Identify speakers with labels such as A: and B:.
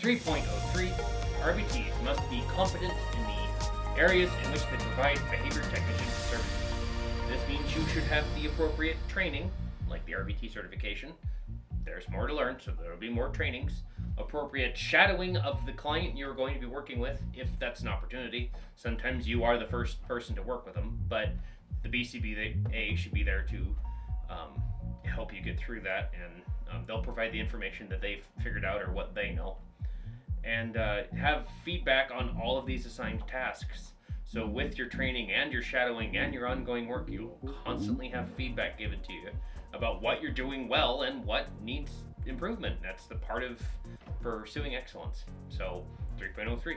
A: 3.03, RBTs must be competent in the areas in which they provide behavior technician services. This means you should have the appropriate training, like the RBT certification. There's more to learn, so there will be more trainings. Appropriate shadowing of the client you're going to be working with, if that's an opportunity. Sometimes you are the first person to work with them, but the BCBA should be there to um, help you get through that, and um, they'll provide the information that they've figured out or what they know, and uh, have feedback on all of these assigned tasks. So with your training and your shadowing and your ongoing work, you'll constantly have feedback given to you about what you're doing well and what needs improvement. That's the part of pursuing excellence. So 3.03.